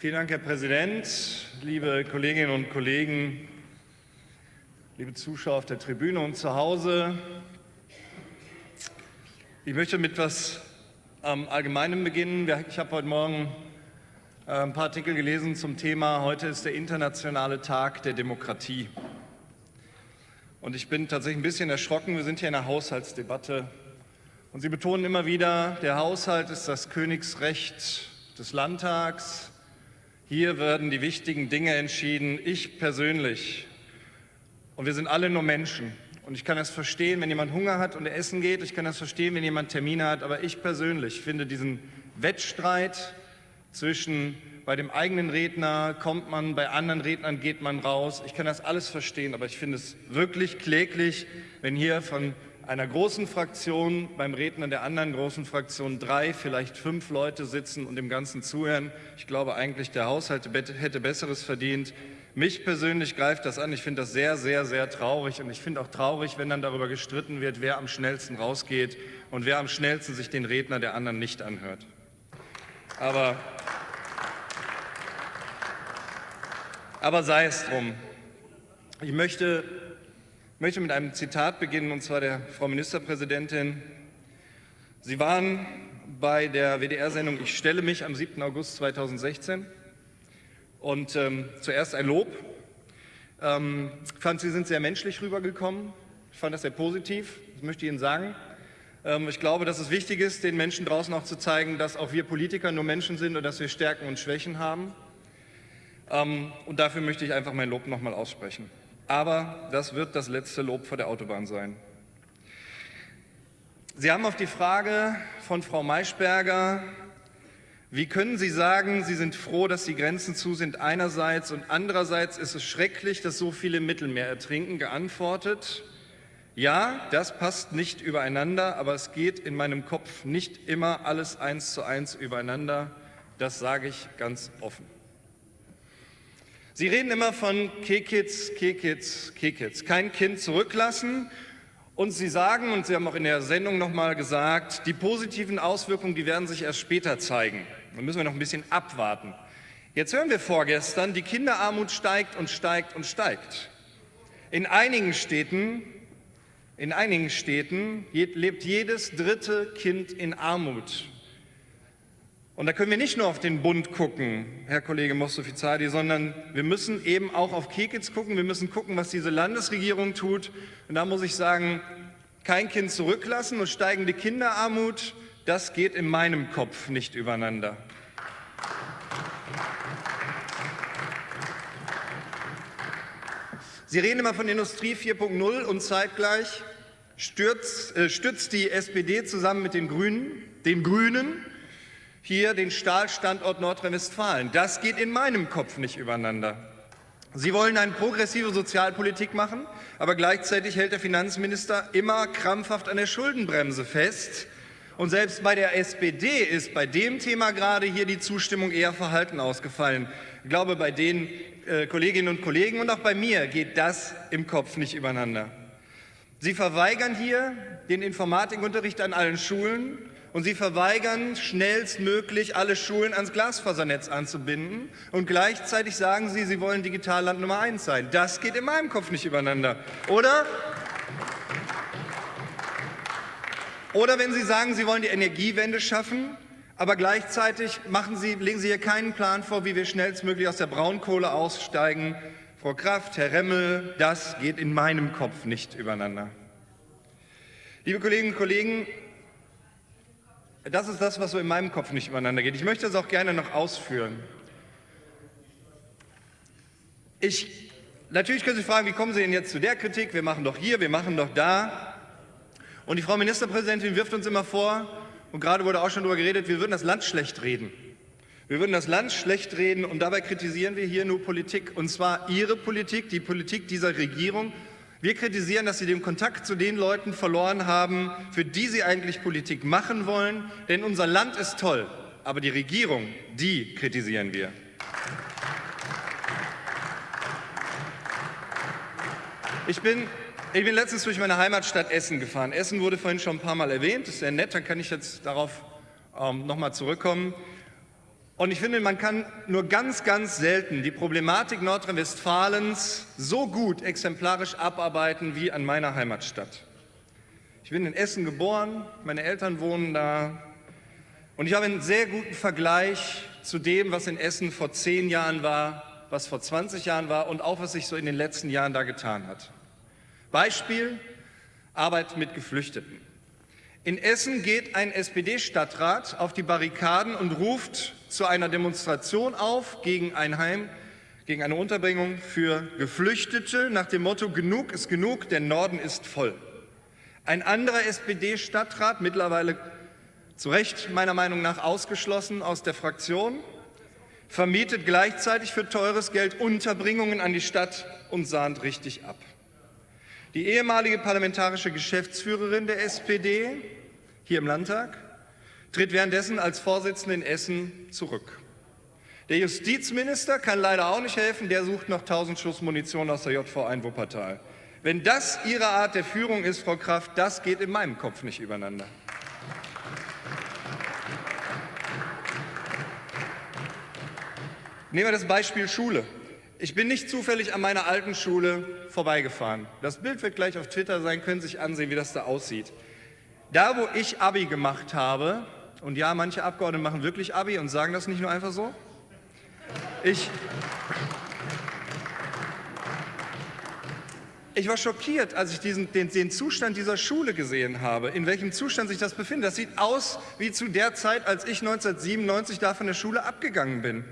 Vielen Dank, Herr Präsident, liebe Kolleginnen und Kollegen, liebe Zuschauer auf der Tribüne und zu Hause. Ich möchte mit etwas ähm, Allgemeinem beginnen. Ich habe heute Morgen äh, ein paar Artikel gelesen zum Thema, heute ist der internationale Tag der Demokratie. Und ich bin tatsächlich ein bisschen erschrocken, wir sind hier in einer Haushaltsdebatte und Sie betonen immer wieder, der Haushalt ist das Königsrecht des Landtags. Hier werden die wichtigen Dinge entschieden. Ich persönlich, und wir sind alle nur Menschen, und ich kann das verstehen, wenn jemand Hunger hat und er essen geht. Ich kann das verstehen, wenn jemand Termine hat. Aber ich persönlich finde diesen Wettstreit zwischen bei dem eigenen Redner kommt man, bei anderen Rednern geht man raus. Ich kann das alles verstehen, aber ich finde es wirklich kläglich, wenn hier von einer großen Fraktion beim Redner der anderen großen Fraktion drei, vielleicht fünf Leute sitzen und dem Ganzen zuhören. Ich glaube eigentlich, der Haushalt hätte Besseres verdient. Mich persönlich greift das an. Ich finde das sehr, sehr, sehr traurig. Und ich finde auch traurig, wenn dann darüber gestritten wird, wer am schnellsten rausgeht und wer am schnellsten sich den Redner der anderen nicht anhört. Aber, aber sei es drum. Ich möchte ich möchte mit einem Zitat beginnen, und zwar der Frau Ministerpräsidentin. Sie waren bei der WDR-Sendung Ich stelle mich am 7. August 2016. Und ähm, zuerst ein Lob. Ähm, ich fand, Sie sind sehr menschlich rübergekommen. Ich fand das sehr positiv, das möchte ich Ihnen sagen. Ähm, ich glaube, dass es wichtig ist, den Menschen draußen auch zu zeigen, dass auch wir Politiker nur Menschen sind und dass wir Stärken und Schwächen haben. Ähm, und dafür möchte ich einfach mein Lob nochmal aussprechen. Aber das wird das letzte Lob vor der Autobahn sein. Sie haben auf die Frage von Frau Maischberger, wie können Sie sagen, Sie sind froh, dass die Grenzen zu sind einerseits und andererseits ist es schrecklich, dass so viele im Mittelmeer ertrinken, geantwortet, ja, das passt nicht übereinander, aber es geht in meinem Kopf nicht immer alles eins zu eins übereinander. Das sage ich ganz offen. Sie reden immer von Kekits, Kekits, Kekits, kein Kind zurücklassen. Und Sie sagen, und Sie haben auch in der Sendung noch mal gesagt, die positiven Auswirkungen, die werden sich erst später zeigen. Da müssen wir noch ein bisschen abwarten. Jetzt hören wir vorgestern, die Kinderarmut steigt und steigt und steigt. In einigen Städten, in einigen Städten lebt jedes dritte Kind in Armut. Und da können wir nicht nur auf den Bund gucken, Herr Kollege Mostofizadi, sondern wir müssen eben auch auf Kekitz gucken. Wir müssen gucken, was diese Landesregierung tut. Und da muss ich sagen, kein Kind zurücklassen und steigende Kinderarmut, das geht in meinem Kopf nicht übereinander. Sie reden immer von Industrie 4.0 und zeitgleich stürzt, äh, stützt die SPD zusammen mit den Grünen, den Grünen hier den Stahlstandort Nordrhein-Westfalen. Das geht in meinem Kopf nicht übereinander. Sie wollen eine progressive Sozialpolitik machen, aber gleichzeitig hält der Finanzminister immer krampfhaft an der Schuldenbremse fest. Und selbst bei der SPD ist bei dem Thema gerade hier die Zustimmung eher verhalten ausgefallen. Ich glaube, bei den äh, Kolleginnen und Kollegen und auch bei mir geht das im Kopf nicht übereinander. Sie verweigern hier den Informatikunterricht an allen Schulen und sie verweigern schnellstmöglich, alle Schulen ans Glasfasernetz anzubinden. Und gleichzeitig sagen sie, sie wollen Digitalland Nummer eins sein. Das geht in meinem Kopf nicht übereinander. Oder? Oder wenn Sie sagen, Sie wollen die Energiewende schaffen, aber gleichzeitig machen Sie, legen Sie hier keinen Plan vor, wie wir schnellstmöglich aus der Braunkohle aussteigen. Frau Kraft, Herr Remmel, das geht in meinem Kopf nicht übereinander. Liebe Kolleginnen und Kollegen, das ist das, was so in meinem Kopf nicht übereinander geht. Ich möchte das auch gerne noch ausführen. Ich, natürlich können Sie fragen, wie kommen Sie denn jetzt zu der Kritik? Wir machen doch hier, wir machen doch da. Und die Frau Ministerpräsidentin wirft uns immer vor, und gerade wurde auch schon darüber geredet, wir würden das Land schlecht reden. Wir würden das Land schlecht reden und dabei kritisieren wir hier nur Politik, und zwar Ihre Politik, die Politik dieser Regierung, wir kritisieren, dass Sie den Kontakt zu den Leuten verloren haben, für die Sie eigentlich Politik machen wollen. Denn unser Land ist toll, aber die Regierung, die kritisieren wir. Ich bin, ich bin letztens durch meine Heimatstadt Essen gefahren. Essen wurde vorhin schon ein paar Mal erwähnt. Das ist sehr nett, dann kann ich jetzt darauf ähm, nochmal zurückkommen. Und ich finde, man kann nur ganz, ganz selten die Problematik Nordrhein-Westfalens so gut exemplarisch abarbeiten wie an meiner Heimatstadt. Ich bin in Essen geboren, meine Eltern wohnen da und ich habe einen sehr guten Vergleich zu dem, was in Essen vor zehn Jahren war, was vor 20 Jahren war und auch was sich so in den letzten Jahren da getan hat. Beispiel Arbeit mit Geflüchteten. In Essen geht ein SPD-Stadtrat auf die Barrikaden und ruft zu einer Demonstration auf gegen ein Heim, gegen eine Unterbringung für Geflüchtete nach dem Motto Genug ist genug, der Norden ist voll. Ein anderer SPD-Stadtrat, mittlerweile zu Recht meiner Meinung nach ausgeschlossen aus der Fraktion, vermietet gleichzeitig für teures Geld Unterbringungen an die Stadt und sahnt richtig ab. Die ehemalige parlamentarische Geschäftsführerin der SPD hier im Landtag tritt währenddessen als Vorsitzende in Essen zurück. Der Justizminister kann leider auch nicht helfen, der sucht noch 1000 Schuss Munition aus der JV in Wuppertal. Wenn das Ihre Art der Führung ist, Frau Kraft, das geht in meinem Kopf nicht übereinander. Nehmen wir das Beispiel Schule. Ich bin nicht zufällig an meiner alten Schule vorbeigefahren. Das Bild wird gleich auf Twitter sein, können Sie sich ansehen, wie das da aussieht. Da, wo ich Abi gemacht habe, und ja, manche Abgeordnete machen wirklich Abi und sagen das nicht nur einfach so, ich, ich war schockiert, als ich diesen, den, den, Zustand dieser Schule gesehen habe, in welchem Zustand sich das befindet. Das sieht aus wie zu der Zeit, als ich 1997 da von der Schule abgegangen bin.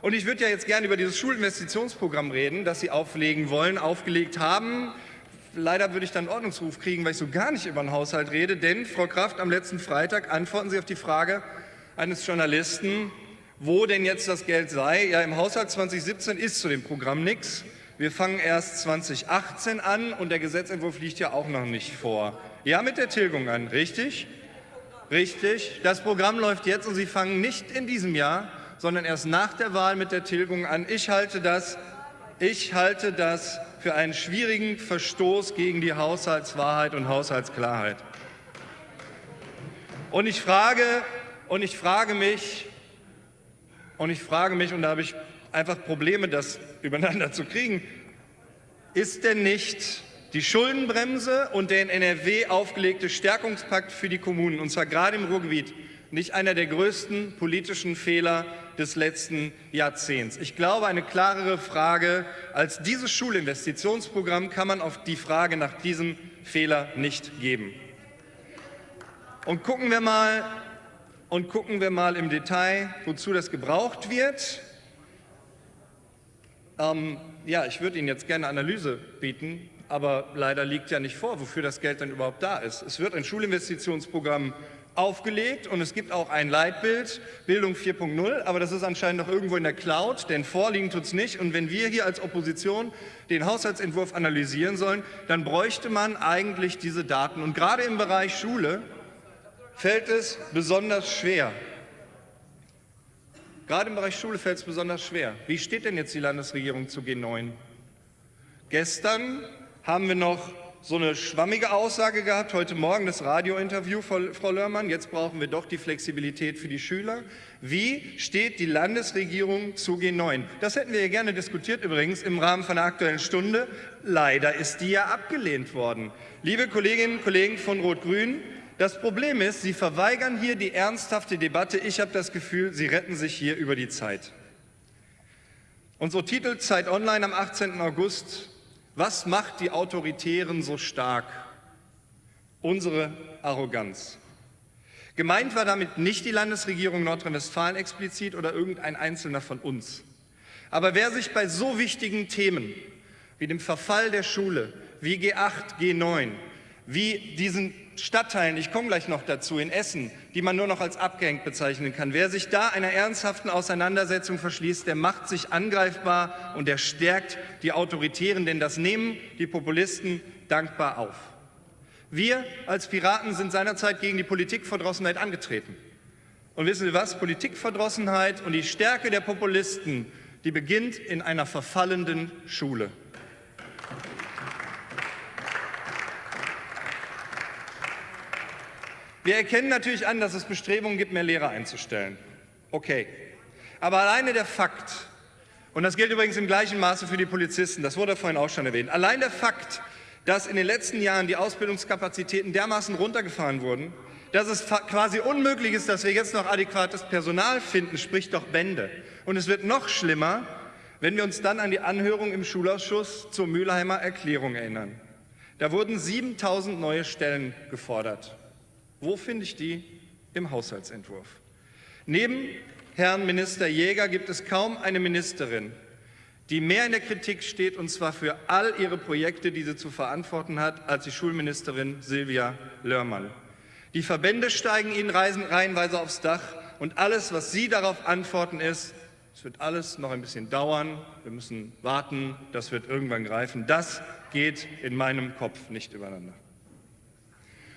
Und ich würde ja jetzt gerne über dieses Schulinvestitionsprogramm reden, das Sie auflegen wollen, aufgelegt haben. Leider würde ich dann einen Ordnungsruf kriegen, weil ich so gar nicht über den Haushalt rede, denn, Frau Kraft, am letzten Freitag antworten Sie auf die Frage eines Journalisten, wo denn jetzt das Geld sei. Ja, im Haushalt 2017 ist zu dem Programm nichts. Wir fangen erst 2018 an und der Gesetzentwurf liegt ja auch noch nicht vor. Ja, mit der Tilgung an, richtig? Richtig. Das Programm läuft jetzt und Sie fangen nicht in diesem Jahr sondern erst nach der Wahl mit der Tilgung an. Ich halte das, ich halte das für einen schwierigen Verstoß gegen die Haushaltswahrheit und Haushaltsklarheit. Und ich frage, und ich frage mich, und ich frage mich, und da habe ich einfach Probleme, das übereinander zu kriegen, ist denn nicht die Schuldenbremse und der in NRW aufgelegte Stärkungspakt für die Kommunen, und zwar gerade im Ruhrgebiet, nicht einer der größten politischen Fehler des letzten Jahrzehnts. Ich glaube, eine klarere Frage als dieses Schulinvestitionsprogramm kann man auf die Frage nach diesem Fehler nicht geben. Und gucken wir mal, und gucken wir mal im Detail, wozu das gebraucht wird. Ähm, ja, ich würde Ihnen jetzt gerne Analyse bieten, aber leider liegt ja nicht vor, wofür das Geld dann überhaupt da ist. Es wird ein Schulinvestitionsprogramm aufgelegt und es gibt auch ein Leitbild, Bildung 4.0, aber das ist anscheinend noch irgendwo in der Cloud, denn vorliegen tut es nicht. Und wenn wir hier als Opposition den Haushaltsentwurf analysieren sollen, dann bräuchte man eigentlich diese Daten. Und gerade im Bereich Schule fällt es besonders schwer. Gerade im Bereich Schule fällt es besonders schwer. Wie steht denn jetzt die Landesregierung zu G9? Gestern haben wir noch so eine schwammige Aussage gehabt, heute Morgen das Radiointerview, Frau Lörmann, jetzt brauchen wir doch die Flexibilität für die Schüler. Wie steht die Landesregierung zu G9? Das hätten wir gerne diskutiert übrigens im Rahmen von der Aktuellen Stunde. Leider ist die ja abgelehnt worden. Liebe Kolleginnen und Kollegen von Rot-Grün, das Problem ist, Sie verweigern hier die ernsthafte Debatte. Ich habe das Gefühl, Sie retten sich hier über die Zeit. Unsere Titel Zeit Online am 18. August was macht die Autoritären so stark? Unsere Arroganz. Gemeint war damit nicht die Landesregierung Nordrhein-Westfalen explizit oder irgendein Einzelner von uns. Aber wer sich bei so wichtigen Themen wie dem Verfall der Schule, wie G8, G9, wie diesen Stadtteilen, ich komme gleich noch dazu, in Essen, die man nur noch als abgehängt bezeichnen kann. Wer sich da einer ernsthaften Auseinandersetzung verschließt, der macht sich angreifbar und der stärkt die Autoritären, denn das nehmen die Populisten dankbar auf. Wir als Piraten sind seinerzeit gegen die Politikverdrossenheit angetreten. Und wissen Sie was? Politikverdrossenheit und die Stärke der Populisten, die beginnt in einer verfallenden Schule. Wir erkennen natürlich an, dass es Bestrebungen gibt, mehr Lehrer einzustellen. Okay. Aber alleine der Fakt, und das gilt übrigens im gleichen Maße für die Polizisten, das wurde vorhin auch schon erwähnt, allein der Fakt, dass in den letzten Jahren die Ausbildungskapazitäten dermaßen runtergefahren wurden, dass es quasi unmöglich ist, dass wir jetzt noch adäquates Personal finden, spricht doch Bände. Und es wird noch schlimmer, wenn wir uns dann an die Anhörung im Schulausschuss zur Mülheimer Erklärung erinnern. Da wurden 7000 neue Stellen gefordert. Wo finde ich die? Im Haushaltsentwurf. Neben Herrn Minister Jäger gibt es kaum eine Ministerin, die mehr in der Kritik steht, und zwar für all ihre Projekte, die sie zu verantworten hat, als die Schulministerin Silvia Lörmann. Die Verbände steigen ihnen reihenweise aufs Dach und alles, was sie darauf antworten, ist, es wird alles noch ein bisschen dauern, wir müssen warten, das wird irgendwann greifen. Das geht in meinem Kopf nicht übereinander.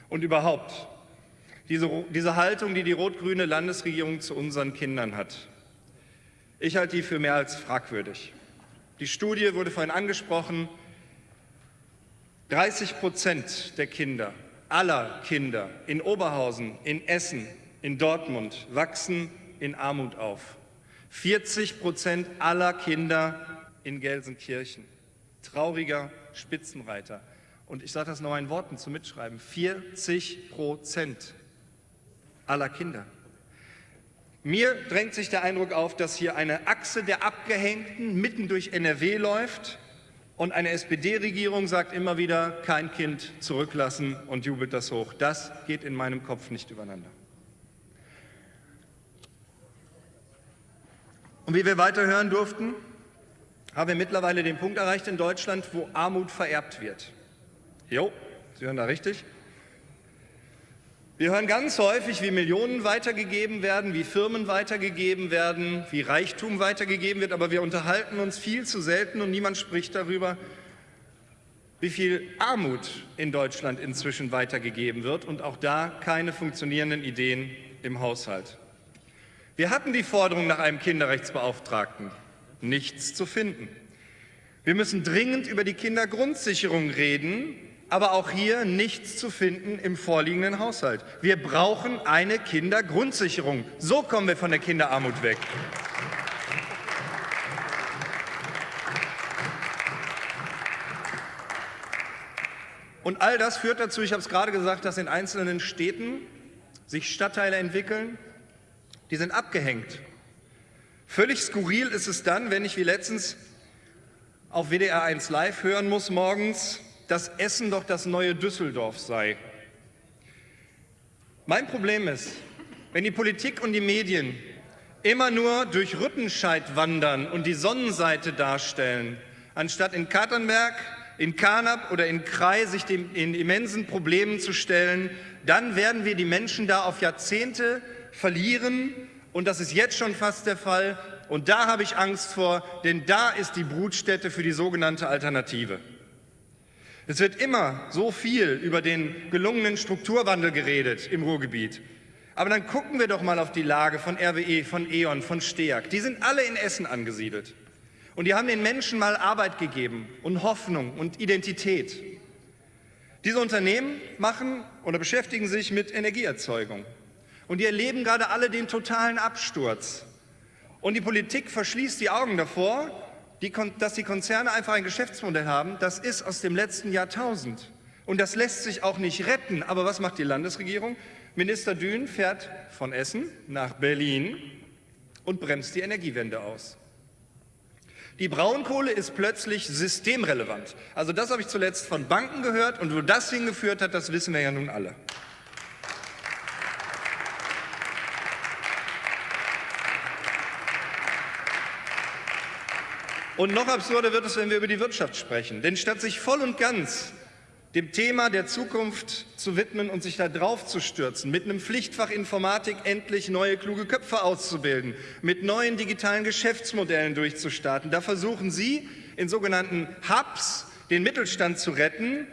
Und überhaupt, diese, diese Haltung, die die rot-grüne Landesregierung zu unseren Kindern hat, ich halte die für mehr als fragwürdig. Die Studie wurde vorhin angesprochen, 30 Prozent der Kinder, aller Kinder in Oberhausen, in Essen, in Dortmund wachsen in Armut auf. 40 Prozent aller Kinder in Gelsenkirchen. Trauriger Spitzenreiter. Und ich sage das noch in Worten zum Mitschreiben. 40 Prozent aller Kinder. Mir drängt sich der Eindruck auf, dass hier eine Achse der Abgehängten mitten durch NRW läuft und eine SPD-Regierung sagt immer wieder, kein Kind zurücklassen und jubelt das hoch. Das geht in meinem Kopf nicht übereinander. Und wie wir weiter hören durften, haben wir mittlerweile den Punkt erreicht in Deutschland, wo Armut vererbt wird. Jo, Sie hören da richtig. Wir hören ganz häufig, wie Millionen weitergegeben werden, wie Firmen weitergegeben werden, wie Reichtum weitergegeben wird, aber wir unterhalten uns viel zu selten und niemand spricht darüber, wie viel Armut in Deutschland inzwischen weitergegeben wird und auch da keine funktionierenden Ideen im Haushalt. Wir hatten die Forderung nach einem Kinderrechtsbeauftragten. Nichts zu finden. Wir müssen dringend über die Kindergrundsicherung reden, aber auch hier nichts zu finden im vorliegenden Haushalt. Wir brauchen eine Kindergrundsicherung. So kommen wir von der Kinderarmut weg. Und all das führt dazu, ich habe es gerade gesagt, dass in einzelnen Städten sich Stadtteile entwickeln, die sind abgehängt. Völlig skurril ist es dann, wenn ich wie letztens auf WDR 1 Live hören muss morgens, dass Essen doch das neue Düsseldorf sei. Mein Problem ist, wenn die Politik und die Medien immer nur durch Rüttenscheid wandern und die Sonnenseite darstellen, anstatt in Katernberg, in Karnap oder in Krai sich den in immensen Problemen zu stellen, dann werden wir die Menschen da auf Jahrzehnte verlieren und das ist jetzt schon fast der Fall und da habe ich Angst vor, denn da ist die Brutstätte für die sogenannte Alternative. Es wird immer so viel über den gelungenen Strukturwandel geredet im Ruhrgebiet. Aber dann gucken wir doch mal auf die Lage von RWE, von E.ON, von STEAG. Die sind alle in Essen angesiedelt. Und die haben den Menschen mal Arbeit gegeben und Hoffnung und Identität. Diese Unternehmen machen oder beschäftigen sich mit Energieerzeugung. Und die erleben gerade alle den totalen Absturz. Und die Politik verschließt die Augen davor die, dass die Konzerne einfach ein Geschäftsmodell haben, das ist aus dem letzten Jahrtausend. Und das lässt sich auch nicht retten. Aber was macht die Landesregierung? Minister Dün fährt von Essen nach Berlin und bremst die Energiewende aus. Die Braunkohle ist plötzlich systemrelevant. Also das habe ich zuletzt von Banken gehört und wo das hingeführt hat, das wissen wir ja nun alle. Und noch absurder wird es, wenn wir über die Wirtschaft sprechen. Denn statt sich voll und ganz dem Thema der Zukunft zu widmen und sich da drauf zu stürzen, mit einem Pflichtfach Informatik endlich neue kluge Köpfe auszubilden, mit neuen digitalen Geschäftsmodellen durchzustarten, da versuchen Sie in sogenannten Hubs den Mittelstand zu retten,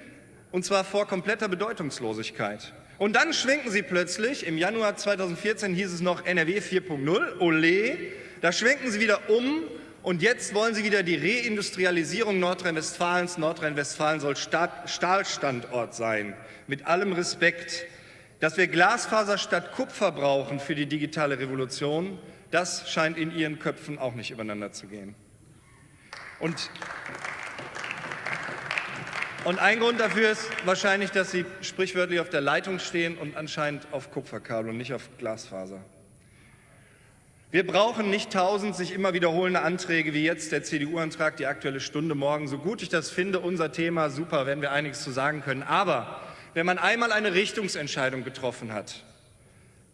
und zwar vor kompletter Bedeutungslosigkeit. Und dann schwenken Sie plötzlich, im Januar 2014 hieß es noch NRW 4.0, Olé, da schwenken Sie wieder um und jetzt wollen Sie wieder die Reindustrialisierung Nordrhein-Westfalens. Nordrhein-Westfalen soll Stahlstandort sein. Mit allem Respekt, dass wir Glasfaser statt Kupfer brauchen für die digitale Revolution, Das scheint in Ihren Köpfen auch nicht übereinander zu gehen. Und, und ein Grund dafür ist wahrscheinlich, dass Sie sprichwörtlich auf der Leitung stehen und anscheinend auf Kupferkabel und nicht auf Glasfaser. Wir brauchen nicht tausend sich immer wiederholende Anträge wie jetzt der CDU-Antrag, die Aktuelle Stunde morgen. So gut ich das finde, unser Thema, super, werden wir einiges zu sagen können. Aber wenn man einmal eine Richtungsentscheidung getroffen hat,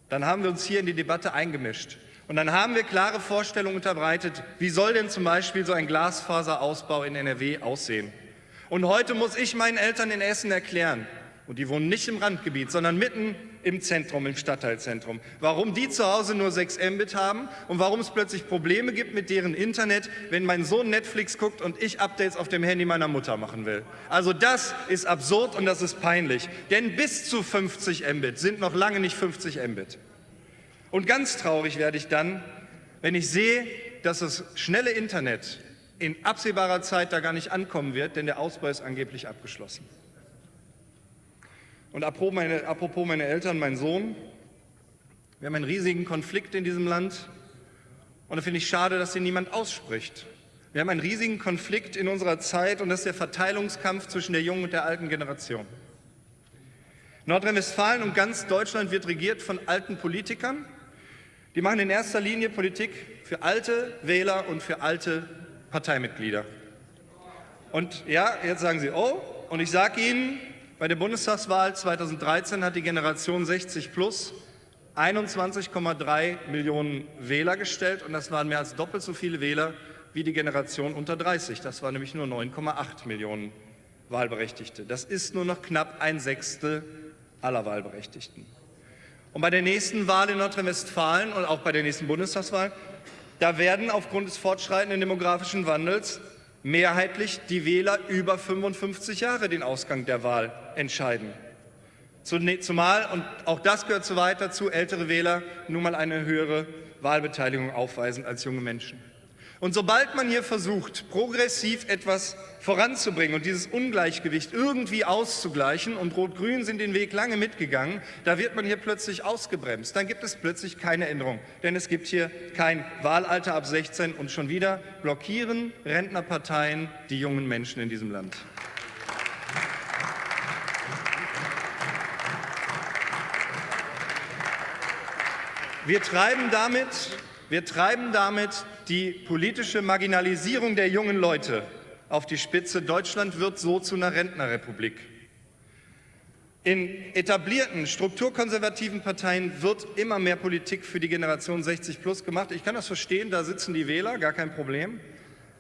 dann haben wir uns hier in die Debatte eingemischt. Und dann haben wir klare Vorstellungen unterbreitet, wie soll denn zum Beispiel so ein Glasfaserausbau in NRW aussehen. Und heute muss ich meinen Eltern in Essen erklären, und die wohnen nicht im Randgebiet, sondern mitten im Zentrum, im Stadtteilzentrum. Warum die zu Hause nur 6 Mbit haben und warum es plötzlich Probleme gibt mit deren Internet, wenn mein Sohn Netflix guckt und ich Updates auf dem Handy meiner Mutter machen will. Also das ist absurd und das ist peinlich. Denn bis zu 50 Mbit sind noch lange nicht 50 Mbit. Und ganz traurig werde ich dann, wenn ich sehe, dass das schnelle Internet in absehbarer Zeit da gar nicht ankommen wird, denn der Ausbau ist angeblich abgeschlossen. Und apropos meine, apropos meine Eltern, mein Sohn, wir haben einen riesigen Konflikt in diesem Land und da finde ich schade, dass hier niemand ausspricht. Wir haben einen riesigen Konflikt in unserer Zeit und das ist der Verteilungskampf zwischen der jungen und der alten Generation. Nordrhein-Westfalen und ganz Deutschland wird regiert von alten Politikern. Die machen in erster Linie Politik für alte Wähler und für alte Parteimitglieder. Und ja, jetzt sagen Sie, oh, und ich sage Ihnen, bei der Bundestagswahl 2013 hat die Generation 60 plus 21,3 Millionen Wähler gestellt und das waren mehr als doppelt so viele Wähler wie die Generation unter 30. Das waren nämlich nur 9,8 Millionen Wahlberechtigte. Das ist nur noch knapp ein Sechstel aller Wahlberechtigten. Und bei der nächsten Wahl in Nordrhein-Westfalen und auch bei der nächsten Bundestagswahl, da werden aufgrund des fortschreitenden demografischen Wandels mehrheitlich die Wähler über 55 Jahre den Ausgang der Wahl entscheiden. Ne, zumal, und auch das gehört so weit dazu, ältere Wähler nun mal eine höhere Wahlbeteiligung aufweisen als junge Menschen. Und sobald man hier versucht, progressiv etwas voranzubringen und dieses Ungleichgewicht irgendwie auszugleichen, und Rot-Grün sind den Weg lange mitgegangen, da wird man hier plötzlich ausgebremst. Dann gibt es plötzlich keine Änderung, denn es gibt hier kein Wahlalter ab 16 und schon wieder blockieren Rentnerparteien die jungen Menschen in diesem Land. Wir treiben damit wir treiben damit die politische Marginalisierung der jungen Leute auf die Spitze. Deutschland wird so zu einer Rentnerrepublik. In etablierten, strukturkonservativen Parteien wird immer mehr Politik für die Generation 60 plus gemacht. Ich kann das verstehen, da sitzen die Wähler, gar kein Problem.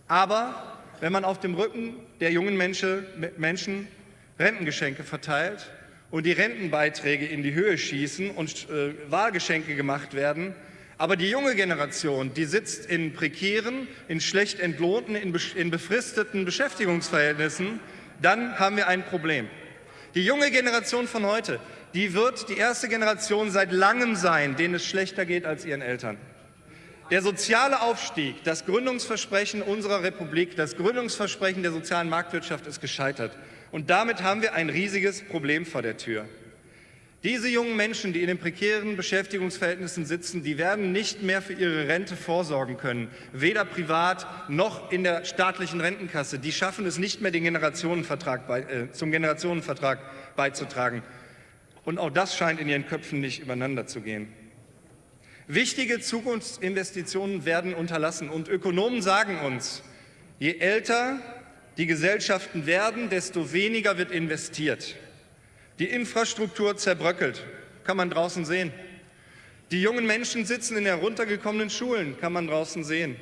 Aber wenn man auf dem Rücken der jungen Menschen, Rentengeschenke verteilt und die Rentenbeiträge in die Höhe schießen und äh, Wahlgeschenke gemacht werden, aber die junge Generation, die sitzt in prekären, in schlecht entlohnten, in, befristeten Beschäftigungsverhältnissen, dann haben wir ein Problem. Die junge Generation von heute, die wird die erste Generation seit langem sein, denen es schlechter geht als ihren Eltern. Der soziale Aufstieg, das Gründungsversprechen unserer Republik, das Gründungsversprechen der sozialen Marktwirtschaft ist gescheitert. Und damit haben wir ein riesiges Problem vor der Tür. Diese jungen Menschen, die in den prekären Beschäftigungsverhältnissen sitzen, die werden nicht mehr für ihre Rente vorsorgen können, weder privat noch in der staatlichen Rentenkasse. Die schaffen es nicht mehr, den Generationenvertrag bei, äh, zum Generationenvertrag beizutragen. Und auch das scheint in ihren Köpfen nicht übereinander zu gehen. Wichtige Zukunftsinvestitionen werden unterlassen und Ökonomen sagen uns, je älter die Gesellschaften werden, desto weniger wird investiert. Die Infrastruktur zerbröckelt, kann man draußen sehen. Die jungen Menschen sitzen in heruntergekommenen Schulen, kann man draußen sehen.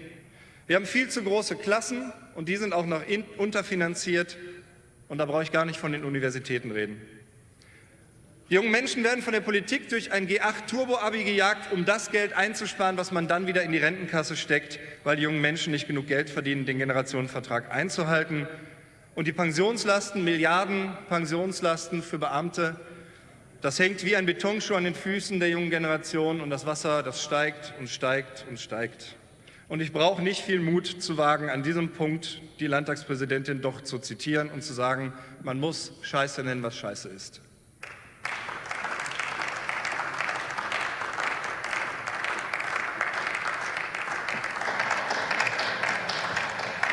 Wir haben viel zu große Klassen und die sind auch noch unterfinanziert und da brauche ich gar nicht von den Universitäten reden. Die jungen Menschen werden von der Politik durch ein G8-Turbo-Abi gejagt, um das Geld einzusparen, was man dann wieder in die Rentenkasse steckt, weil die jungen Menschen nicht genug Geld verdienen, den Generationenvertrag einzuhalten. Und die Pensionslasten, Milliarden Pensionslasten für Beamte, das hängt wie ein Betonschuh an den Füßen der jungen Generation und das Wasser, das steigt und steigt und steigt. Und ich brauche nicht viel Mut zu wagen, an diesem Punkt die Landtagspräsidentin doch zu zitieren und zu sagen, man muss Scheiße nennen, was Scheiße ist.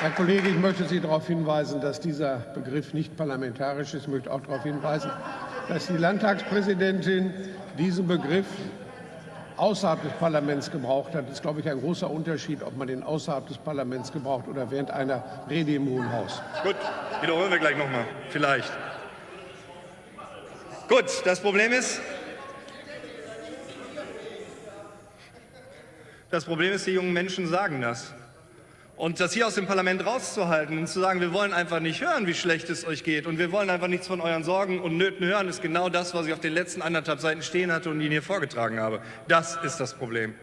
Herr Kollege, ich möchte Sie darauf hinweisen, dass dieser Begriff nicht parlamentarisch ist. Ich möchte auch darauf hinweisen, dass die Landtagspräsidentin diesen Begriff außerhalb des Parlaments gebraucht hat. Das ist, glaube ich, ein großer Unterschied, ob man den außerhalb des Parlaments gebraucht oder während einer Rede im Hohen Haus. Gut, wiederholen wir gleich noch mal, vielleicht. Gut, das Problem ist, das Problem ist, die jungen Menschen sagen das. Und das hier aus dem Parlament rauszuhalten und zu sagen, wir wollen einfach nicht hören, wie schlecht es euch geht und wir wollen einfach nichts von euren Sorgen und Nöten hören, ist genau das, was ich auf den letzten anderthalb Seiten stehen hatte und Ihnen hier vorgetragen habe. Das ist das Problem.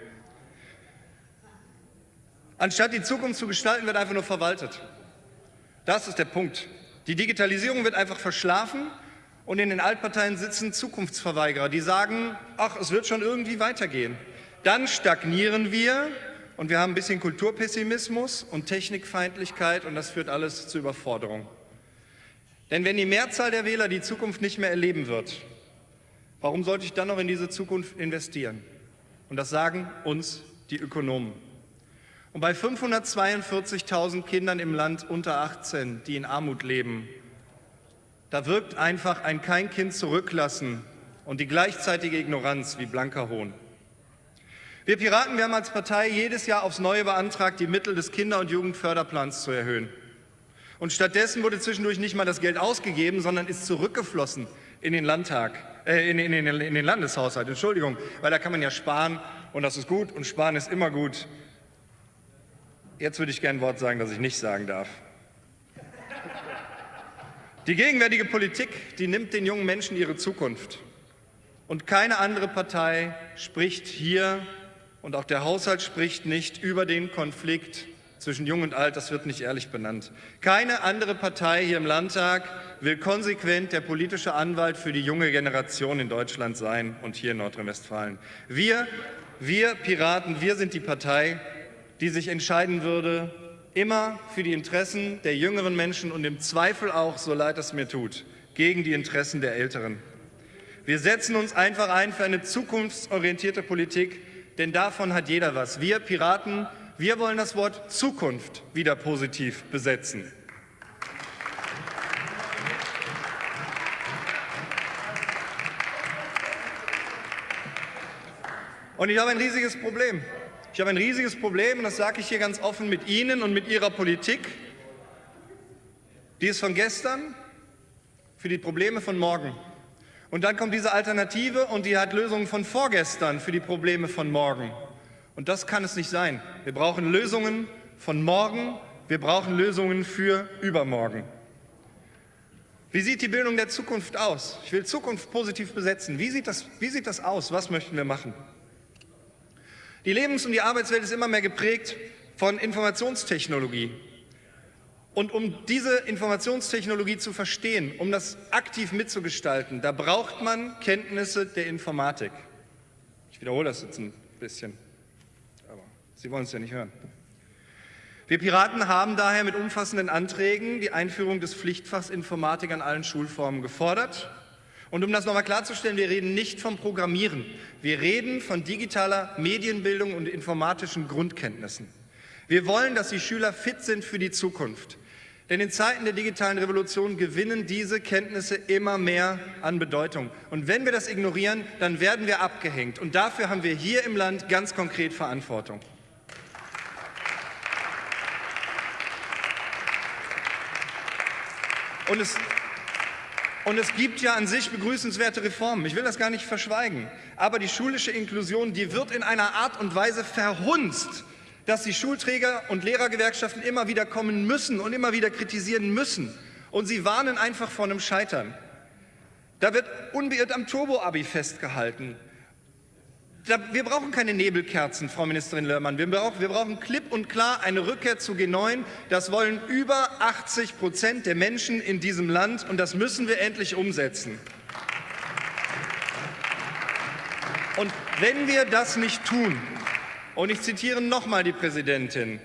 Anstatt die Zukunft zu gestalten, wird einfach nur verwaltet. Das ist der Punkt. Die Digitalisierung wird einfach verschlafen und in den Altparteien sitzen Zukunftsverweigerer, die sagen, ach, es wird schon irgendwie weitergehen. Dann stagnieren wir und wir haben ein bisschen Kulturpessimismus und Technikfeindlichkeit und das führt alles zu Überforderung. Denn wenn die Mehrzahl der Wähler die Zukunft nicht mehr erleben wird, warum sollte ich dann noch in diese Zukunft investieren? Und das sagen uns die Ökonomen. Und bei 542.000 Kindern im Land unter 18, die in Armut leben, da wirkt einfach ein kein Kind zurücklassen und die gleichzeitige Ignoranz wie blanker Hohn. Wir Piraten, wir haben als Partei jedes Jahr aufs Neue beantragt, die Mittel des Kinder- und Jugendförderplans zu erhöhen. Und stattdessen wurde zwischendurch nicht mal das Geld ausgegeben, sondern ist zurückgeflossen in den Landtag, äh, in, in, in, in den Landeshaushalt, Entschuldigung, weil da kann man ja sparen und das ist gut und sparen ist immer gut. Jetzt würde ich gerne ein Wort sagen, das ich nicht sagen darf. Die gegenwärtige Politik, die nimmt den jungen Menschen ihre Zukunft. Und keine andere Partei spricht hier und auch der Haushalt spricht nicht über den Konflikt zwischen Jung und Alt, das wird nicht ehrlich benannt. Keine andere Partei hier im Landtag will konsequent der politische Anwalt für die junge Generation in Deutschland sein und hier in Nordrhein-Westfalen. Wir, wir Piraten, wir sind die Partei, die sich entscheiden würde, immer für die Interessen der jüngeren Menschen und im Zweifel auch, so leid es mir tut, gegen die Interessen der Älteren. Wir setzen uns einfach ein für eine zukunftsorientierte Politik, denn davon hat jeder was. Wir Piraten, wir wollen das Wort Zukunft wieder positiv besetzen. Und ich habe ein riesiges Problem. Ich habe ein riesiges Problem, und das sage ich hier ganz offen, mit Ihnen und mit Ihrer Politik. Die ist von gestern für die Probleme von morgen. Und dann kommt diese Alternative und die hat Lösungen von vorgestern für die Probleme von morgen. Und das kann es nicht sein. Wir brauchen Lösungen von morgen, wir brauchen Lösungen für übermorgen. Wie sieht die Bildung der Zukunft aus? Ich will Zukunft positiv besetzen. Wie sieht das, wie sieht das aus? Was möchten wir machen? Die Lebens- und die Arbeitswelt ist immer mehr geprägt von Informationstechnologie. Und um diese Informationstechnologie zu verstehen, um das aktiv mitzugestalten, da braucht man Kenntnisse der Informatik. Ich wiederhole das jetzt ein bisschen, aber Sie wollen es ja nicht hören. Wir Piraten haben daher mit umfassenden Anträgen die Einführung des Pflichtfachs Informatik an allen Schulformen gefordert. Und um das nochmal klarzustellen, wir reden nicht vom Programmieren. Wir reden von digitaler Medienbildung und informatischen Grundkenntnissen. Wir wollen, dass die Schüler fit sind für die Zukunft. Denn in Zeiten der digitalen Revolution gewinnen diese Kenntnisse immer mehr an Bedeutung. Und wenn wir das ignorieren, dann werden wir abgehängt. Und dafür haben wir hier im Land ganz konkret Verantwortung. Und es, und es gibt ja an sich begrüßenswerte Reformen. Ich will das gar nicht verschweigen. Aber die schulische Inklusion, die wird in einer Art und Weise verhunzt, dass die Schulträger und Lehrergewerkschaften immer wieder kommen müssen und immer wieder kritisieren müssen. Und sie warnen einfach vor einem Scheitern. Da wird unbeirrt am Turbo-Abi festgehalten. Da, wir brauchen keine Nebelkerzen, Frau Ministerin Lörmann. Wir brauchen, wir brauchen klipp und klar eine Rückkehr zu G9. Das wollen über 80 Prozent der Menschen in diesem Land und das müssen wir endlich umsetzen. Und wenn wir das nicht tun, und ich zitiere nochmal die Präsidentin.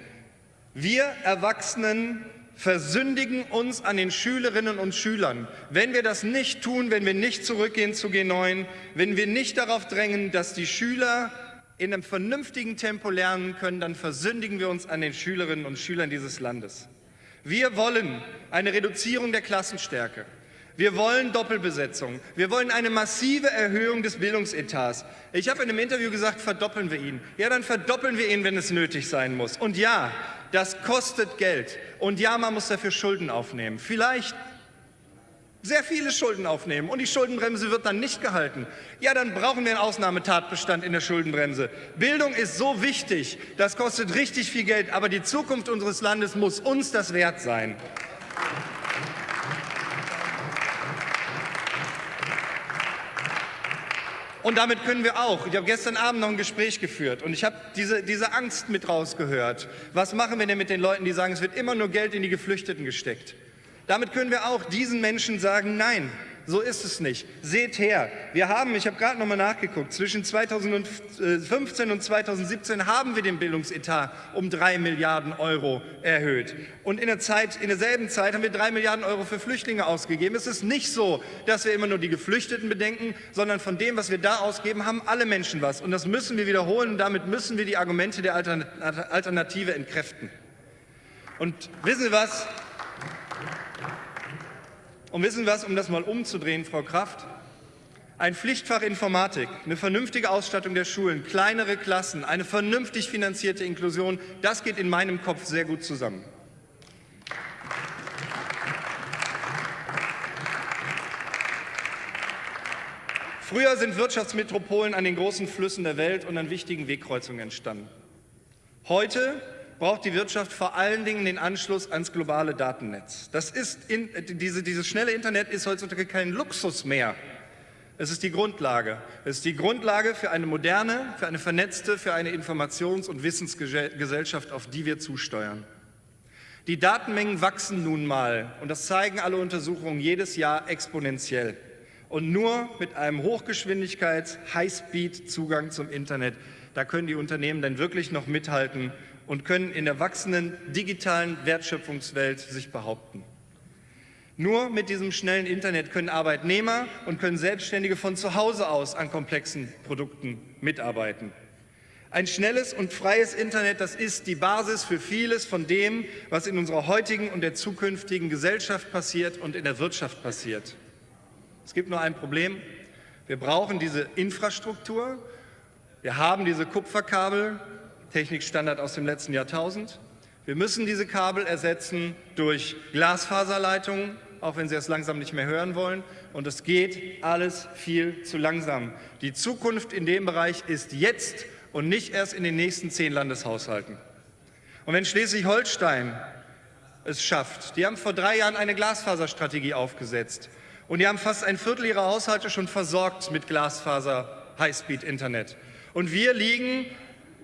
Wir Erwachsenen versündigen uns an den Schülerinnen und Schülern. Wenn wir das nicht tun, wenn wir nicht zurückgehen zu G9, wenn wir nicht darauf drängen, dass die Schüler in einem vernünftigen Tempo lernen können, dann versündigen wir uns an den Schülerinnen und Schülern dieses Landes. Wir wollen eine Reduzierung der Klassenstärke. Wir wollen Doppelbesetzung. Wir wollen eine massive Erhöhung des Bildungsetats. Ich habe in einem Interview gesagt, verdoppeln wir ihn. Ja, dann verdoppeln wir ihn, wenn es nötig sein muss. Und ja, das kostet Geld. Und ja, man muss dafür Schulden aufnehmen. Vielleicht sehr viele Schulden aufnehmen und die Schuldenbremse wird dann nicht gehalten, ja, dann brauchen wir einen Ausnahmetatbestand in der Schuldenbremse. Bildung ist so wichtig, das kostet richtig viel Geld, aber die Zukunft unseres Landes muss uns das wert sein. Und damit können wir auch. Ich habe gestern Abend noch ein Gespräch geführt und ich habe diese, diese Angst mit rausgehört. Was machen wir denn mit den Leuten, die sagen, es wird immer nur Geld in die Geflüchteten gesteckt? Damit können wir auch diesen Menschen sagen, nein, so ist es nicht. Seht her, wir haben, ich habe gerade noch mal nachgeguckt, zwischen 2015 und 2017 haben wir den Bildungsetat um drei Milliarden Euro erhöht. Und in, der Zeit, in derselben Zeit haben wir drei Milliarden Euro für Flüchtlinge ausgegeben. Es ist nicht so, dass wir immer nur die Geflüchteten bedenken, sondern von dem, was wir da ausgeben, haben alle Menschen was. Und das müssen wir wiederholen und damit müssen wir die Argumente der Alternative entkräften. Und wissen Sie was? Und wissen was, um das mal umzudrehen, Frau Kraft? Ein Pflichtfach Informatik, eine vernünftige Ausstattung der Schulen, kleinere Klassen, eine vernünftig finanzierte Inklusion, das geht in meinem Kopf sehr gut zusammen. Früher sind Wirtschaftsmetropolen an den großen Flüssen der Welt und an wichtigen Wegkreuzungen entstanden. Heute braucht die Wirtschaft vor allen Dingen den Anschluss ans globale Datennetz. Das ist in, diese, dieses schnelle Internet ist heutzutage kein Luxus mehr. Es ist die Grundlage. Es ist die Grundlage für eine moderne, für eine vernetzte, für eine Informations- und Wissensgesellschaft, auf die wir zusteuern. Die Datenmengen wachsen nun mal, und das zeigen alle Untersuchungen jedes Jahr exponentiell. Und nur mit einem Hochgeschwindigkeits-Highspeed-Zugang zum Internet, da können die Unternehmen dann wirklich noch mithalten und können in der wachsenden digitalen Wertschöpfungswelt sich behaupten. Nur mit diesem schnellen Internet können Arbeitnehmer und können Selbstständige von zu Hause aus an komplexen Produkten mitarbeiten. Ein schnelles und freies Internet, das ist die Basis für vieles von dem, was in unserer heutigen und der zukünftigen Gesellschaft passiert und in der Wirtschaft passiert. Es gibt nur ein Problem. Wir brauchen diese Infrastruktur. Wir haben diese Kupferkabel, Technikstandard aus dem letzten Jahrtausend. Wir müssen diese Kabel ersetzen durch Glasfaserleitungen, auch wenn Sie es langsam nicht mehr hören wollen. Und es geht alles viel zu langsam. Die Zukunft in dem Bereich ist jetzt und nicht erst in den nächsten zehn Landeshaushalten. Und wenn Schleswig-Holstein es schafft, die haben vor drei Jahren eine Glasfaserstrategie aufgesetzt und die haben fast ein Viertel ihrer Haushalte schon versorgt mit Glasfaser Highspeed-Internet. Und wir liegen,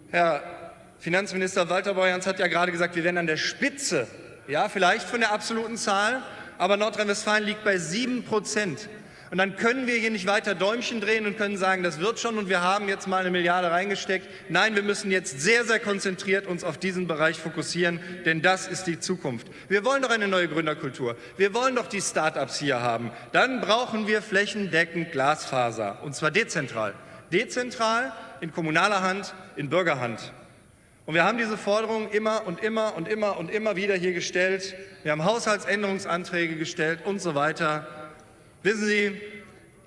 Herr Finanzminister Walter Borjans hat ja gerade gesagt, wir wären an der Spitze, ja, vielleicht von der absoluten Zahl, aber Nordrhein-Westfalen liegt bei sieben Prozent. Und dann können wir hier nicht weiter Däumchen drehen und können sagen, das wird schon und wir haben jetzt mal eine Milliarde reingesteckt. Nein, wir müssen jetzt sehr, sehr konzentriert uns auf diesen Bereich fokussieren, denn das ist die Zukunft. Wir wollen doch eine neue Gründerkultur. Wir wollen doch die Start-ups hier haben. Dann brauchen wir flächendeckend Glasfaser und zwar dezentral. Dezentral, in kommunaler Hand, in Bürgerhand. Und wir haben diese Forderung immer und immer und immer und immer wieder hier gestellt. Wir haben Haushaltsänderungsanträge gestellt und so weiter. Wissen Sie,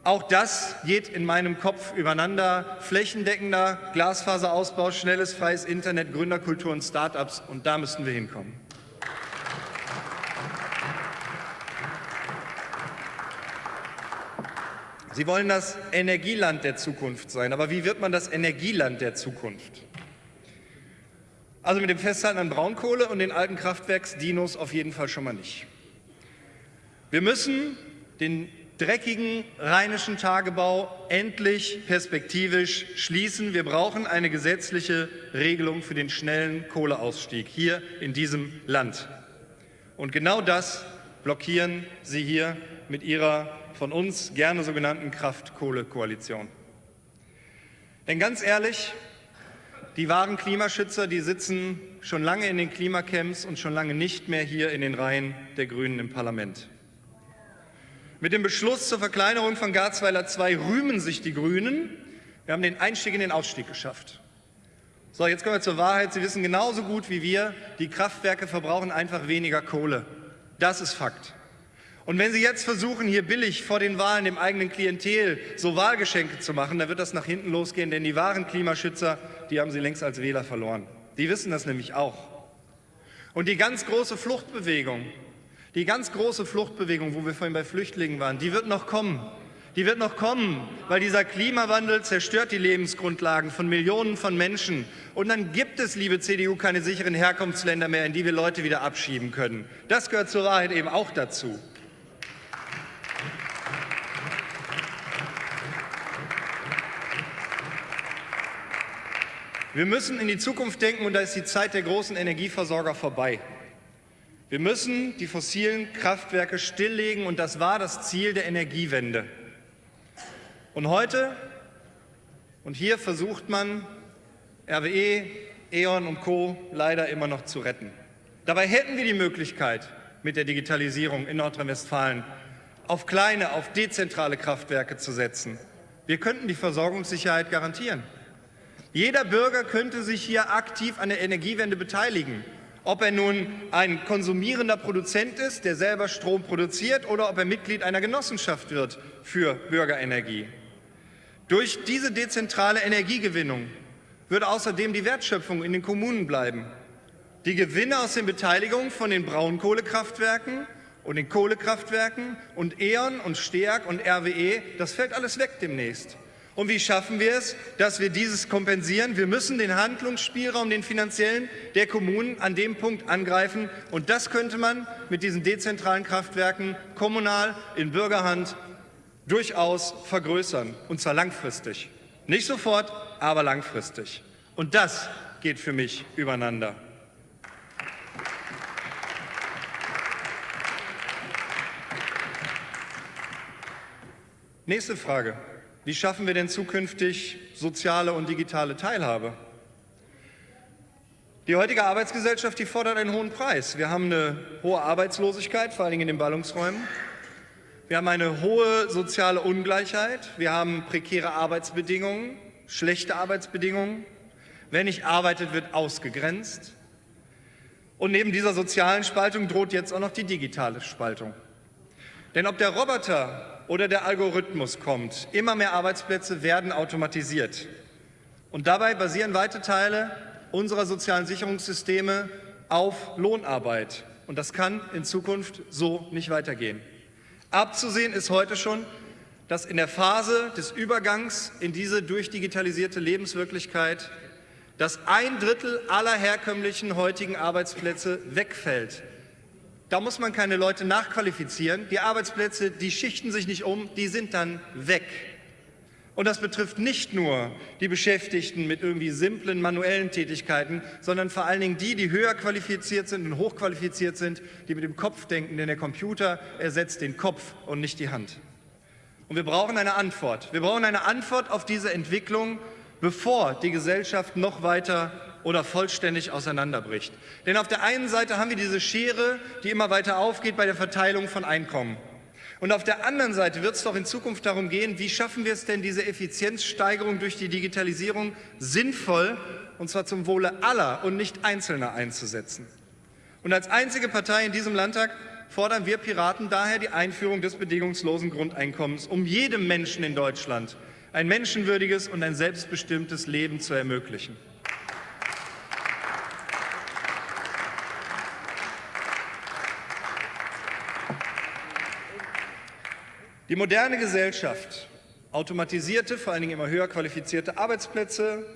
auch das geht in meinem Kopf übereinander. Flächendeckender Glasfaserausbau, schnelles, freies Internet, Gründerkultur und Start-ups. Und da müssen wir hinkommen. Sie wollen das Energieland der Zukunft sein. Aber wie wird man das Energieland der Zukunft? Also mit dem Festhalten an Braunkohle und den alten Kraftwerksdinos auf jeden Fall schon mal nicht. Wir müssen den dreckigen rheinischen Tagebau endlich perspektivisch schließen. Wir brauchen eine gesetzliche Regelung für den schnellen Kohleausstieg hier in diesem Land. Und genau das blockieren Sie hier mit Ihrer von uns gerne sogenannten Kraft-Kohle-Koalition. Denn ganz ehrlich, die wahren Klimaschützer, die sitzen schon lange in den Klimacamps und schon lange nicht mehr hier in den Reihen der Grünen im Parlament. Mit dem Beschluss zur Verkleinerung von Garzweiler II rühmen sich die Grünen. Wir haben den Einstieg in den Ausstieg geschafft. So, jetzt kommen wir zur Wahrheit. Sie wissen genauso gut wie wir, die Kraftwerke verbrauchen einfach weniger Kohle. Das ist Fakt. Und wenn Sie jetzt versuchen, hier billig vor den Wahlen dem eigenen Klientel so Wahlgeschenke zu machen, dann wird das nach hinten losgehen, denn die wahren Klimaschützer, die haben Sie längst als Wähler verloren. Die wissen das nämlich auch. Und die ganz große Fluchtbewegung, die ganz große Fluchtbewegung, wo wir vorhin bei Flüchtlingen waren, die wird noch kommen. Die wird noch kommen, weil dieser Klimawandel zerstört die Lebensgrundlagen von Millionen von Menschen. Und dann gibt es, liebe CDU, keine sicheren Herkunftsländer mehr, in die wir Leute wieder abschieben können. Das gehört zur Wahrheit eben auch dazu. Wir müssen in die Zukunft denken und da ist die Zeit der großen Energieversorger vorbei. Wir müssen die fossilen Kraftwerke stilllegen und das war das Ziel der Energiewende. Und heute und hier versucht man, RWE, E.ON und Co. leider immer noch zu retten. Dabei hätten wir die Möglichkeit, mit der Digitalisierung in Nordrhein-Westfalen auf kleine, auf dezentrale Kraftwerke zu setzen. Wir könnten die Versorgungssicherheit garantieren. Jeder Bürger könnte sich hier aktiv an der Energiewende beteiligen. Ob er nun ein konsumierender Produzent ist, der selber Strom produziert, oder ob er Mitglied einer Genossenschaft wird für Bürgerenergie. Durch diese dezentrale Energiegewinnung würde außerdem die Wertschöpfung in den Kommunen bleiben. Die Gewinne aus den Beteiligungen von den Braunkohlekraftwerken und den Kohlekraftwerken und E.ON und STEAG und RWE, das fällt alles weg demnächst. Und wie schaffen wir es, dass wir dieses kompensieren? Wir müssen den Handlungsspielraum, den finanziellen der Kommunen an dem Punkt angreifen. Und das könnte man mit diesen dezentralen Kraftwerken kommunal in Bürgerhand durchaus vergrößern, und zwar langfristig. Nicht sofort, aber langfristig. Und das geht für mich übereinander. Nächste Frage. Wie schaffen wir denn zukünftig soziale und digitale Teilhabe? Die heutige Arbeitsgesellschaft die fordert einen hohen Preis. Wir haben eine hohe Arbeitslosigkeit, vor Dingen in den Ballungsräumen. Wir haben eine hohe soziale Ungleichheit. Wir haben prekäre Arbeitsbedingungen, schlechte Arbeitsbedingungen. Wer nicht arbeitet, wird ausgegrenzt. Und neben dieser sozialen Spaltung droht jetzt auch noch die digitale Spaltung. Denn ob der Roboter oder der Algorithmus kommt. Immer mehr Arbeitsplätze werden automatisiert. Und dabei basieren weite Teile unserer sozialen Sicherungssysteme auf Lohnarbeit. Und das kann in Zukunft so nicht weitergehen. Abzusehen ist heute schon, dass in der Phase des Übergangs in diese durchdigitalisierte Lebenswirklichkeit dass ein Drittel aller herkömmlichen heutigen Arbeitsplätze wegfällt. Da muss man keine Leute nachqualifizieren. Die Arbeitsplätze, die schichten sich nicht um, die sind dann weg. Und das betrifft nicht nur die Beschäftigten mit irgendwie simplen manuellen Tätigkeiten, sondern vor allen Dingen die, die höher qualifiziert sind und hochqualifiziert sind, die mit dem Kopf denken, denn der Computer ersetzt den Kopf und nicht die Hand. Und wir brauchen eine Antwort. Wir brauchen eine Antwort auf diese Entwicklung, bevor die Gesellschaft noch weiter oder vollständig auseinanderbricht. Denn auf der einen Seite haben wir diese Schere, die immer weiter aufgeht bei der Verteilung von Einkommen. Und auf der anderen Seite wird es doch in Zukunft darum gehen, wie schaffen wir es denn, diese Effizienzsteigerung durch die Digitalisierung sinnvoll, und zwar zum Wohle aller und nicht Einzelner einzusetzen. Und als einzige Partei in diesem Landtag fordern wir Piraten daher die Einführung des bedingungslosen Grundeinkommens, um jedem Menschen in Deutschland ein menschenwürdiges und ein selbstbestimmtes Leben zu ermöglichen. Die moderne Gesellschaft, automatisierte, vor allen Dingen immer höher qualifizierte Arbeitsplätze,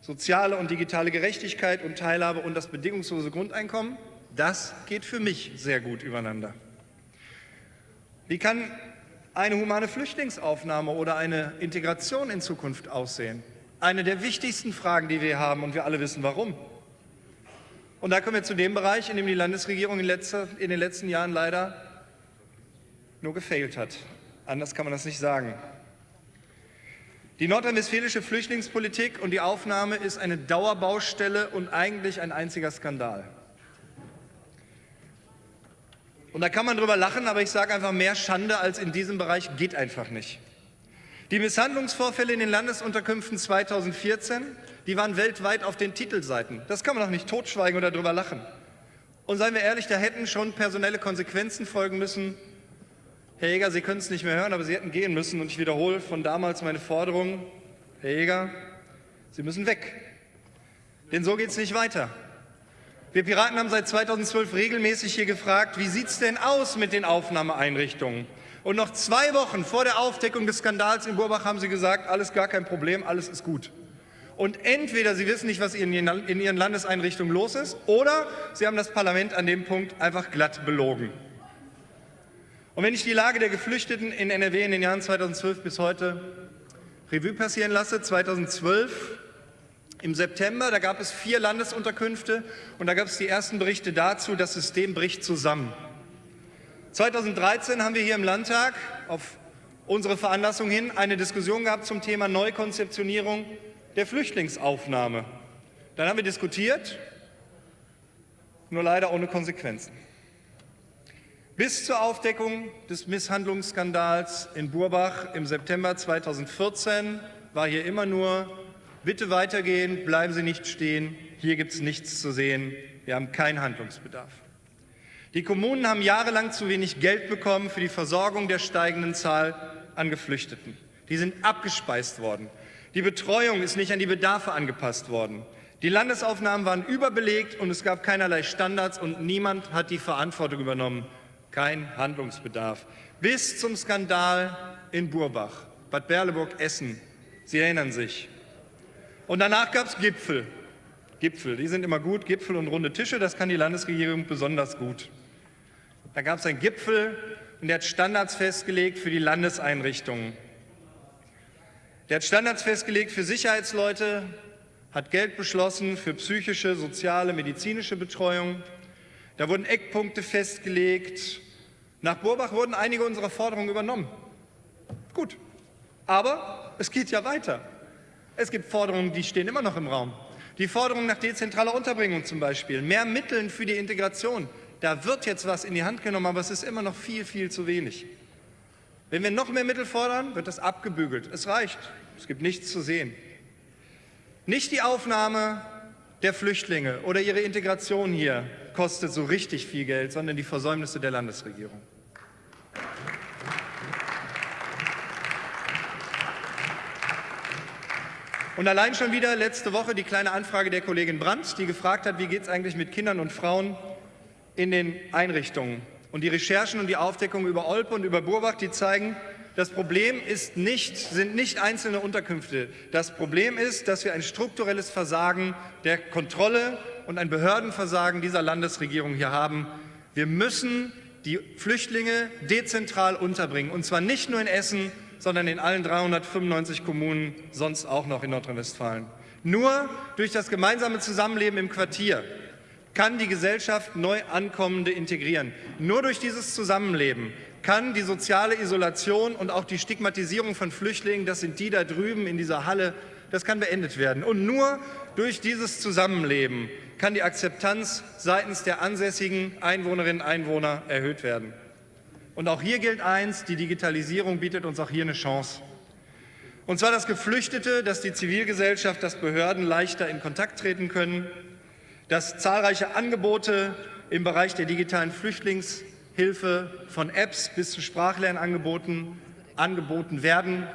soziale und digitale Gerechtigkeit und Teilhabe und das bedingungslose Grundeinkommen, das geht für mich sehr gut übereinander. Wie kann eine humane Flüchtlingsaufnahme oder eine Integration in Zukunft aussehen? Eine der wichtigsten Fragen, die wir haben und wir alle wissen warum. Und da kommen wir zu dem Bereich, in dem die Landesregierung in, letzter, in den letzten Jahren leider nur gefailt hat. Anders kann man das nicht sagen. Die nordrhein-westfälische Flüchtlingspolitik und die Aufnahme ist eine Dauerbaustelle und eigentlich ein einziger Skandal. Und da kann man drüber lachen, aber ich sage einfach, mehr Schande als in diesem Bereich geht einfach nicht. Die Misshandlungsvorfälle in den Landesunterkünften 2014, die waren weltweit auf den Titelseiten. Das kann man doch nicht totschweigen oder drüber lachen. Und seien wir ehrlich, da hätten schon personelle Konsequenzen folgen müssen. Herr Jäger, Sie können es nicht mehr hören, aber Sie hätten gehen müssen. Und ich wiederhole von damals meine Forderung, Herr Jäger, Sie müssen weg. Denn so geht es nicht weiter. Wir Piraten haben seit 2012 regelmäßig hier gefragt, wie sieht es denn aus mit den Aufnahmeeinrichtungen? Und noch zwei Wochen vor der Aufdeckung des Skandals in Burbach haben Sie gesagt, alles gar kein Problem, alles ist gut. Und entweder Sie wissen nicht, was in Ihren Landeseinrichtungen los ist, oder Sie haben das Parlament an dem Punkt einfach glatt belogen. Und wenn ich die Lage der Geflüchteten in NRW in den Jahren 2012 bis heute Revue passieren lasse, 2012 im September, da gab es vier Landesunterkünfte und da gab es die ersten Berichte dazu, das System bricht zusammen. 2013 haben wir hier im Landtag auf unsere Veranlassung hin eine Diskussion gehabt zum Thema Neukonzeptionierung der Flüchtlingsaufnahme. Dann haben wir diskutiert, nur leider ohne Konsequenzen. Bis zur Aufdeckung des Misshandlungsskandals in Burbach im September 2014 war hier immer nur Bitte weitergehen, bleiben Sie nicht stehen. Hier gibt es nichts zu sehen. Wir haben keinen Handlungsbedarf. Die Kommunen haben jahrelang zu wenig Geld bekommen für die Versorgung der steigenden Zahl an Geflüchteten. Die sind abgespeist worden. Die Betreuung ist nicht an die Bedarfe angepasst worden. Die Landesaufnahmen waren überbelegt und es gab keinerlei Standards und niemand hat die Verantwortung übernommen. Kein Handlungsbedarf. Bis zum Skandal in Burbach, Bad Berleburg, Essen. Sie erinnern sich. Und danach gab es Gipfel. Gipfel, die sind immer gut, Gipfel und runde Tische, das kann die Landesregierung besonders gut. Da gab es einen Gipfel und der hat Standards festgelegt für die Landeseinrichtungen. Der hat Standards festgelegt für Sicherheitsleute, hat Geld beschlossen für psychische, soziale, medizinische Betreuung. Da wurden Eckpunkte festgelegt. Nach Burbach wurden einige unserer Forderungen übernommen. Gut, aber es geht ja weiter. Es gibt Forderungen, die stehen immer noch im Raum. Die Forderung nach dezentraler Unterbringung zum Beispiel, mehr Mitteln für die Integration. Da wird jetzt was in die Hand genommen, aber es ist immer noch viel, viel zu wenig. Wenn wir noch mehr Mittel fordern, wird das abgebügelt. Es reicht. Es gibt nichts zu sehen. Nicht die Aufnahme der Flüchtlinge oder ihre Integration hier kostet so richtig viel Geld, sondern die Versäumnisse der Landesregierung. Und allein schon wieder letzte Woche die kleine Anfrage der Kollegin Brandt, die gefragt hat, wie geht es eigentlich mit Kindern und Frauen in den Einrichtungen. Und die Recherchen und die Aufdeckung über Olpe und über Burbach, die zeigen, das Problem ist nicht, sind nicht einzelne Unterkünfte. Das Problem ist, dass wir ein strukturelles Versagen der Kontrolle und ein Behördenversagen dieser Landesregierung hier haben. Wir müssen die Flüchtlinge dezentral unterbringen, und zwar nicht nur in Essen, sondern in allen 395 Kommunen sonst auch noch in Nordrhein-Westfalen. Nur durch das gemeinsame Zusammenleben im Quartier kann die Gesellschaft neu Ankommende integrieren. Nur durch dieses Zusammenleben kann die soziale Isolation und auch die Stigmatisierung von Flüchtlingen, das sind die da drüben in dieser Halle, das kann beendet werden. Und nur durch dieses Zusammenleben kann die Akzeptanz seitens der ansässigen Einwohnerinnen und Einwohner erhöht werden. Und auch hier gilt eins, die Digitalisierung bietet uns auch hier eine Chance. Und zwar, dass Geflüchtete, dass die Zivilgesellschaft, dass Behörden leichter in Kontakt treten können, dass zahlreiche Angebote im Bereich der digitalen Flüchtlingshilfe von Apps bis zu Sprachlernangeboten angeboten werden,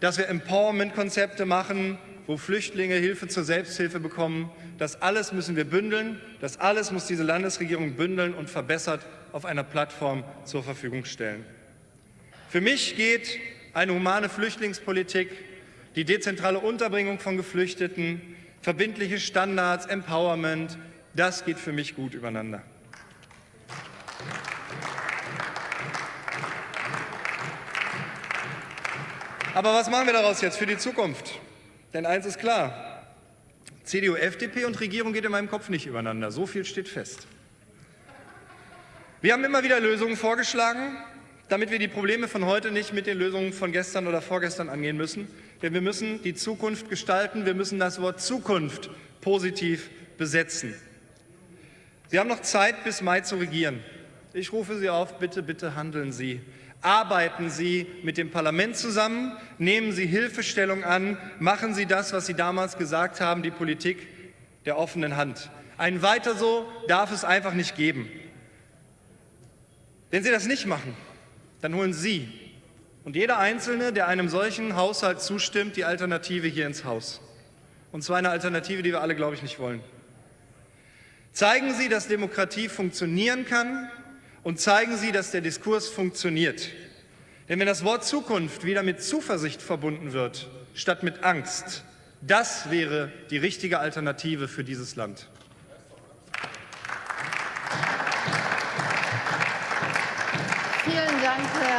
dass wir Empowerment-Konzepte machen, wo Flüchtlinge Hilfe zur Selbsthilfe bekommen. Das alles müssen wir bündeln, das alles muss diese Landesregierung bündeln und verbessert auf einer Plattform zur Verfügung stellen. Für mich geht eine humane Flüchtlingspolitik, die dezentrale Unterbringung von Geflüchteten, verbindliche Standards, Empowerment, das geht für mich gut übereinander. Aber was machen wir daraus jetzt für die Zukunft? Denn eins ist klar, CDU, FDP und Regierung geht in meinem Kopf nicht übereinander. So viel steht fest. Wir haben immer wieder Lösungen vorgeschlagen, damit wir die Probleme von heute nicht mit den Lösungen von gestern oder vorgestern angehen müssen. Denn wir müssen die Zukunft gestalten, wir müssen das Wort Zukunft positiv besetzen. Sie haben noch Zeit, bis Mai zu regieren. Ich rufe Sie auf, bitte, bitte handeln Sie. Arbeiten Sie mit dem Parlament zusammen, nehmen Sie Hilfestellung an, machen Sie das, was Sie damals gesagt haben, die Politik der offenen Hand. Ein Weiter so darf es einfach nicht geben. Wenn Sie das nicht machen, dann holen Sie und jeder Einzelne, der einem solchen Haushalt zustimmt, die Alternative hier ins Haus. Und zwar eine Alternative, die wir alle, glaube ich, nicht wollen. Zeigen Sie, dass Demokratie funktionieren kann und zeigen Sie, dass der Diskurs funktioniert. Denn wenn das Wort Zukunft wieder mit Zuversicht verbunden wird, statt mit Angst, das wäre die richtige Alternative für dieses Land. Vielen Dank, Herr